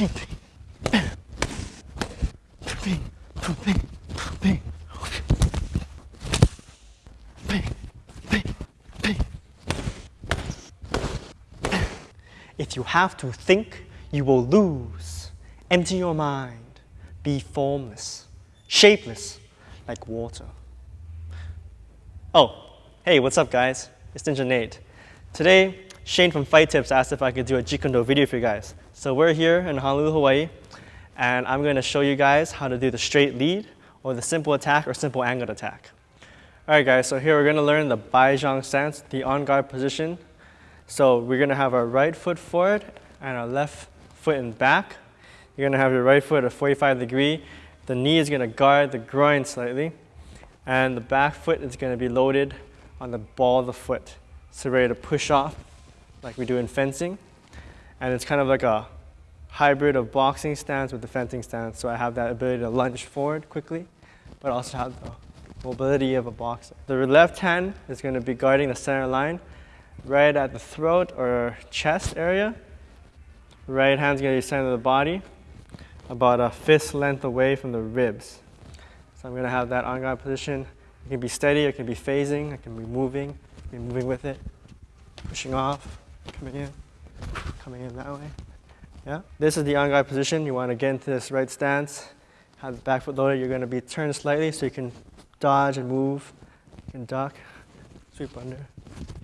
If you have to think, you will lose. Empty your mind. Be formless, shapeless, like water. Oh, hey, what's up, guys? It's Ninja Nate. Today, Shane from Fight Tips asked if I could do a Jeet Kune Do video for you guys. So we're here in Honolulu, Hawaii, and I'm going to show you guys how to do the straight lead, or the simple attack, or simple angled attack. All right, guys, so here we're going to learn the Bai Jong stance, the on guard position. So we're going to have our right foot forward and our left foot in back. You're going to have your right foot at 45 degree. The knee is going to guard the groin slightly, and the back foot is going to be loaded on the ball of the foot. So ready to push off like we do in fencing. And it's kind of like a hybrid of boxing stance with the fencing stance. So I have that ability to lunge forward quickly, but also have the mobility of a boxer. The left hand is going to be guarding the center line right at the throat or chest area. Right hand's going to be center of the body, about a fist length away from the ribs. So I'm going to have that on guard position. It can be steady, it can be phasing, it can be moving, it can be moving with it, pushing off, coming in, coming in that way. Yeah. This is the on guard position. You want to get into this right stance. Have the back foot loaded. You're going to be turned slightly so you can dodge and move. You can duck, sweep under,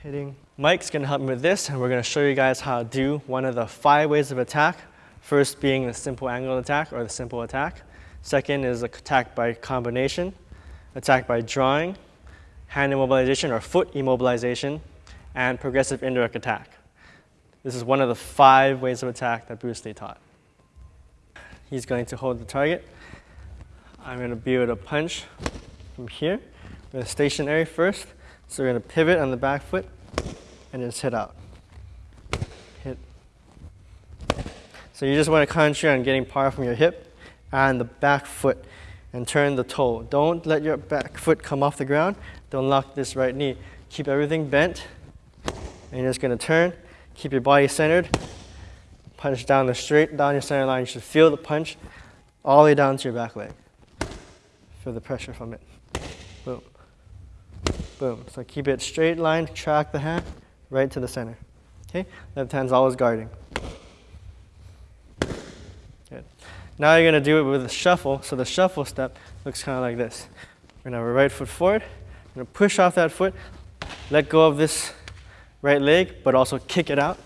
hitting. Mike's going to help me with this, and we're going to show you guys how to do one of the five ways of attack. First being the simple angle attack or the simple attack. Second is attack by combination, attack by drawing, hand immobilization or foot immobilization, and progressive indirect attack. This is one of the five ways of attack that Bruce Lee taught. He's going to hold the target. I'm going to be able to punch from here. We're stationary first, so we're going to pivot on the back foot and just hit out. Hit. So you just want to concentrate on getting power from your hip and the back foot and turn the toe. Don't let your back foot come off the ground. Don't lock this right knee. Keep everything bent. And you're just going to turn. Keep your body centered. Punch down the straight down your center line. You should feel the punch all the way down to your back leg. Feel the pressure from it. Boom. Boom. So keep it straight line. Track the hand right to the center. Okay? Left hand's always guarding. Good. Now you're going to do it with a shuffle. So the shuffle step looks kind of like this. We're going to have our right foot forward. I'm going to push off that foot, let go of this right leg, but also kick it out.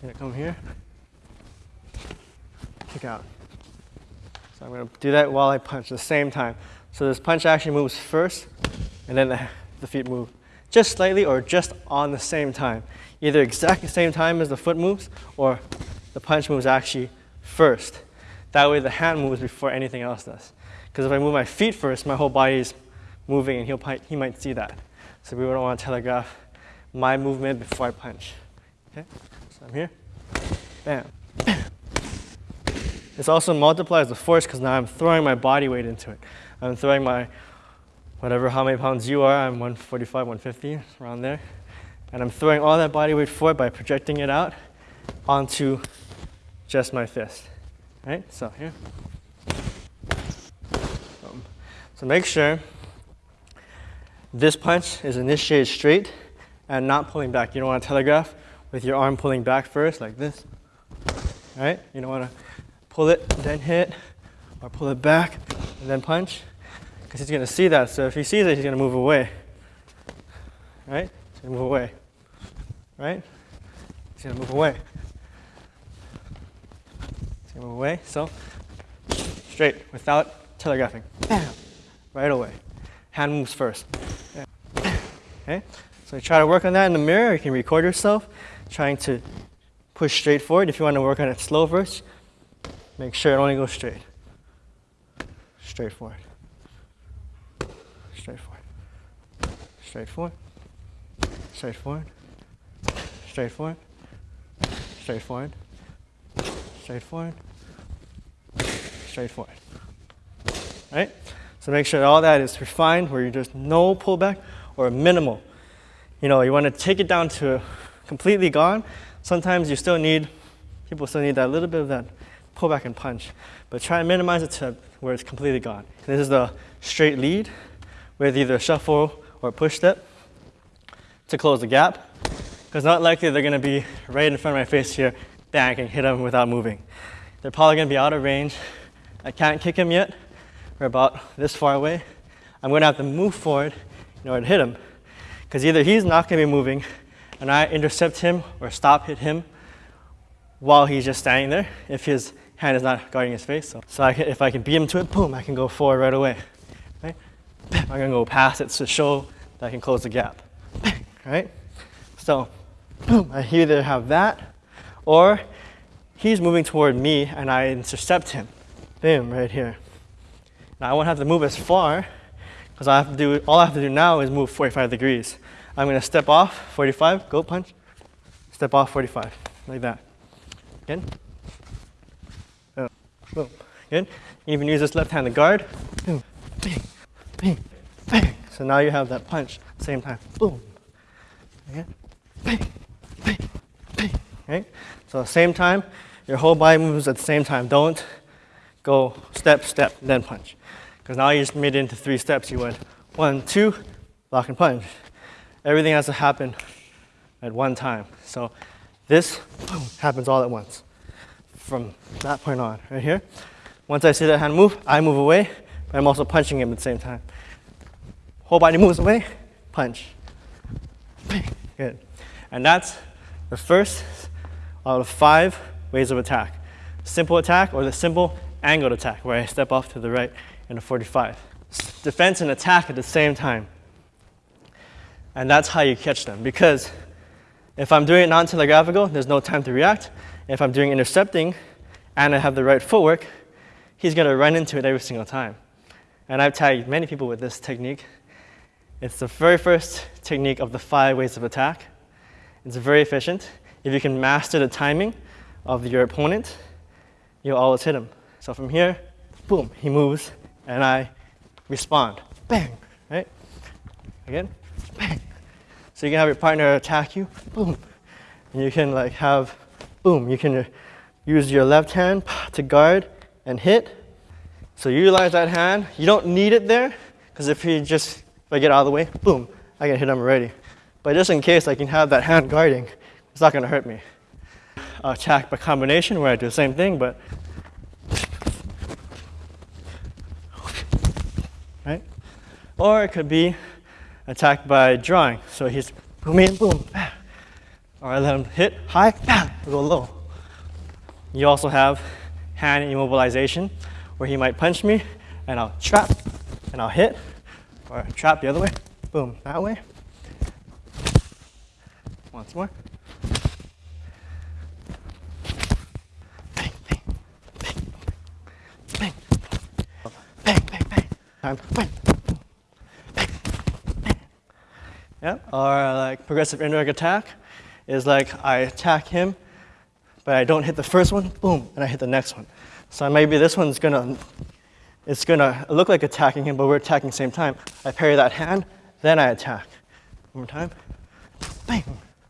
Going to come here, kick out. So I'm to do that while I punch at the same time. So this punch actually moves first, and then the, the feet move just slightly or just on the same time. Either exactly the same time as the foot moves, or the punch moves actually first. That way the hand moves before anything else does. Because if I move my feet first, my whole body is moving and he'll, he might see that. So we don't want to telegraph my movement before I punch. Okay, so I'm here, bam. This also multiplies the force because now I'm throwing my body weight into it. I'm throwing my, whatever, how many pounds you are, I'm 145, 150, around there. And I'm throwing all that body weight forward by projecting it out onto just my fist. Right, so here. So make sure this punch is initiated straight and not pulling back. You don't want to telegraph with your arm pulling back first, like this. Right? You don't want to pull it, then hit, or pull it back, and then punch. Because he's going to see that. So if he sees it, he's going to move away. Right? He's going to move away. Right? He's going to move away. He's going to move away. So straight, without telegraphing. Bam! Right away. Hand moves first. Okay? So try to work on that in the mirror. You can record yourself trying to push straight forward. If you want to work on it slow first, make sure it only goes straight. Straight forward. Straight forward. Straight forward. Straight forward. Straight forward. Straight forward. Straight forward. Straight forward. Right? So make sure all that is refined where you just no pullback or minimal. You know, you want to take it down to completely gone. Sometimes you still need, people still need that little bit of that pull back and punch. But try and minimize it to where it's completely gone. This is the straight lead with either shuffle or push step to close the gap. Because not likely they're gonna be right in front of my face here, bang, can hit them without moving. They're probably gonna be out of range. I can't kick him yet. We're about this far away. I'm gonna have to move forward in order to hit him. Because either he's not gonna be moving and I intercept him or stop hit him while he's just standing there if his hand is not guarding his face. So, so I can, if I can beat him to it, boom, I can go forward right away. Right? I'm gonna go past it to show that I can close the gap. Right? So, boom, I either have that or he's moving toward me and I intercept him. Boom, right here. Now I won't have to move as far because I have to do, all I have to do now is move 45 degrees. I'm gonna step off 45, go punch, step off 45, like that. Again. Oh, boom. Good. Even use this left hand to guard. Boom, bang, bang, bang. So now you have that punch, same time. Boom. Again. Bang, bang, bang. Right? So same time, your whole body moves at the same time. Don't go step, step, then punch. Because now you just made it into three steps. You went one, two, block and punch. Everything has to happen at one time. So this boom, happens all at once from that point on, right here. Once I see that hand move, I move away, but I'm also punching him at the same time. Whole body moves away, punch. Good. And that's the first out of five ways of attack. Simple attack or the simple angled attack, where I step off to the right in a 45. Defense and attack at the same time. And that's how you catch them. Because if I'm doing it non-telegraphical, there's no time to react. If I'm doing intercepting and I have the right footwork, he's going to run into it every single time. And I've tagged many people with this technique. It's the very first technique of the five ways of attack. It's very efficient. If you can master the timing of your opponent, you'll always hit him. So from here, boom, he moves, and I respond. Bang, right? Again, bang. So you can have your partner attack you, boom. And you can like have, boom, you can use your left hand to guard and hit. So utilize that hand. You don't need it there, because if you just, if I get out of the way, boom, I can hit him already. But just in case I can have that hand guarding, it's not gonna hurt me. Uh, attack by combination where I do the same thing, but Or it could be attacked by drawing. So he's boom in, boom, bam. Or I let him hit high, bam, go low. You also have hand immobilization, where he might punch me, and I'll trap, and I'll hit, or trap the other way, boom, that way. Once more. Bang, bang, bang, bang, bang, bang, bang. Time, bang. Yeah, or like progressive indirect attack is like I attack him, but I don't hit the first one, boom, and I hit the next one. So maybe this one's gonna, it's gonna look like attacking him, but we're attacking same time. I parry that hand, then I attack. One more time. Bang,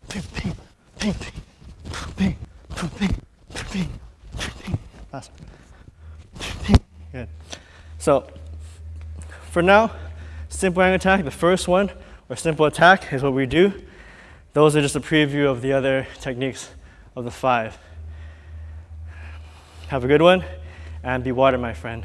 bang, bang, bang, bang, bang, bang, bang. Last one. Good. So for now, simple attack, the first one, or simple attack is what we do. Those are just a preview of the other techniques of the five. Have a good one and be water, my friend.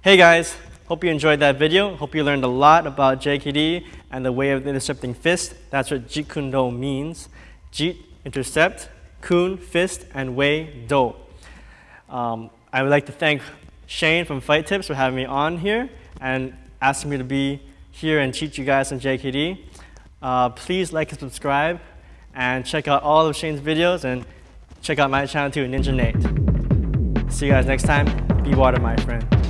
Hey guys, hope you enjoyed that video. Hope you learned a lot about JKD and the way of intercepting fist. That's what Jeet Kune Do means. Jeet, intercept, Kun, fist, and Wei, Do. Um, I would like to thank Shane from Fight Tips for having me on here and asking me to be here and teach you guys some JKD. Uh, please like and subscribe and check out all of Shane's videos and check out my channel too, Ninja Nate. See you guys next time. Be water, my friend.